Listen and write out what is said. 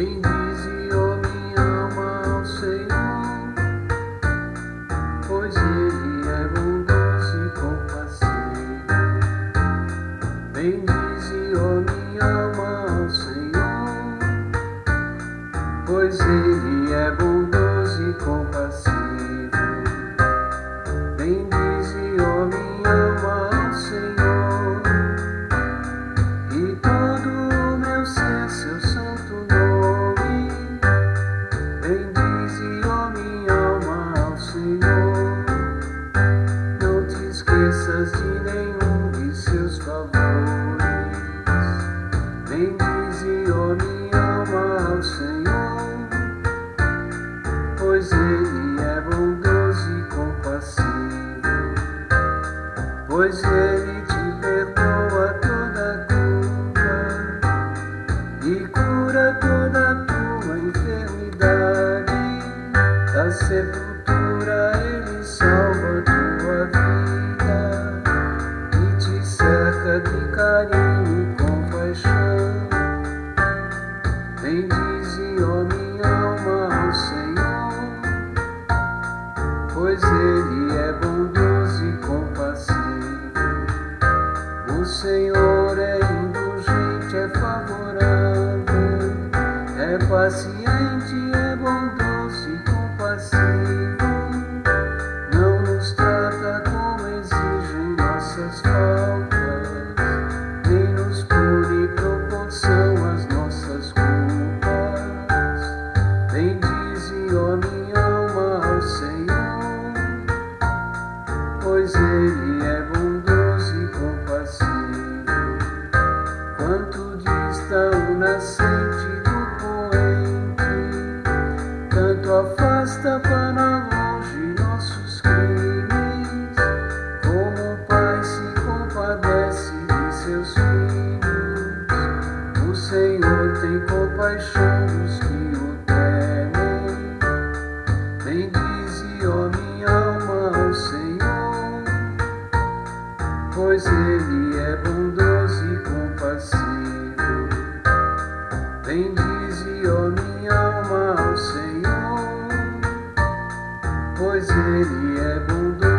Bendize, ó minha alma, ao Senhor, pois Ele é bondoso e compassivo. Bendize, ó minha alma, ao Senhor, pois Ele é pois Ele te perdoa toda culpa e cura toda tua enfermidade da sepultura. Ele salva tua vida e te cerca de carinho e compaixão. Bendize, ó minha alma, ao Senhor, pois Ele é bondoso Senhor é indulgente, é favorável, é paciente, afasta para longe nossos crimes, como o Pai se compadece de seus filhos, o Senhor tem compaixão dos que o temem. Bendize, ó minha alma, ao Senhor, pois Ele é bondoso e compassivo. Bendize, ó minha alma. pois Ele é bondoso.